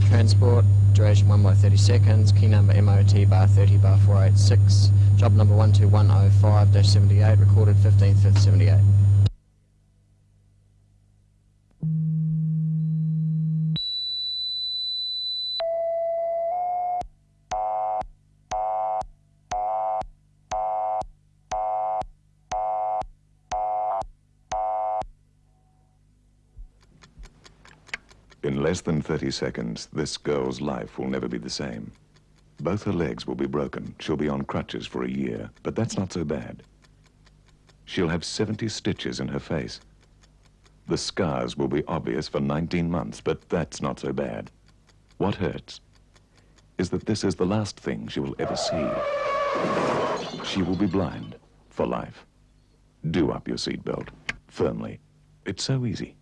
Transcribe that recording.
Transport, duration 1 by 30 seconds, key number MOT bar 30 bar 486, job number 12105-78, recorded 15th 5th 78. In less than 30 seconds, this girl's life will never be the same. Both her legs will be broken. She'll be on crutches for a year, but that's not so bad. She'll have 70 stitches in her face. The scars will be obvious for 19 months, but that's not so bad. What hurts is that this is the last thing she will ever see. She will be blind for life. Do up your seatbelt, firmly. It's so easy.